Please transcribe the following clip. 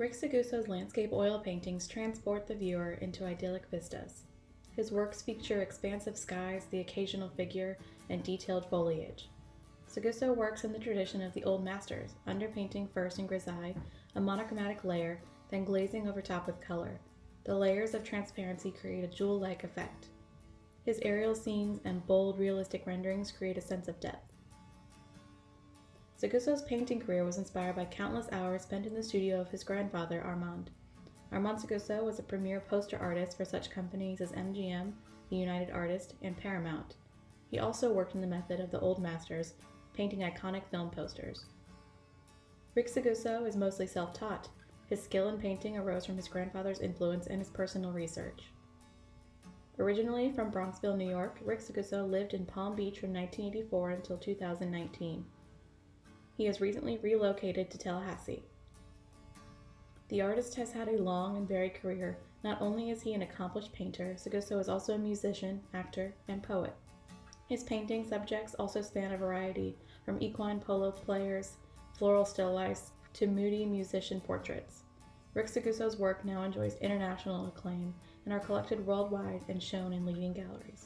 Rick Seguso's landscape oil paintings transport the viewer into idyllic vistas. His works feature expansive skies, the occasional figure, and detailed foliage. Seguso works in the tradition of the old masters, underpainting first in grisaille, a monochromatic layer, then glazing over top with color. The layers of transparency create a jewel-like effect. His aerial scenes and bold, realistic renderings create a sense of depth. Seguso's painting career was inspired by countless hours spent in the studio of his grandfather, Armand. Armand Seguso was a premier poster artist for such companies as MGM, the United Artists, and Paramount. He also worked in the method of the old masters, painting iconic film posters. Rick Seguso is mostly self-taught. His skill in painting arose from his grandfather's influence and his personal research. Originally from Bronxville, New York, Rick Seguso lived in Palm Beach from 1984 until 2019. He has recently relocated to Tallahassee. The artist has had a long and varied career. Not only is he an accomplished painter, Seguso is also a musician, actor, and poet. His painting subjects also span a variety, from equine polo players, floral still lifes, to moody musician portraits. Rick Seguso's work now enjoys international acclaim and are collected worldwide and shown in leading galleries.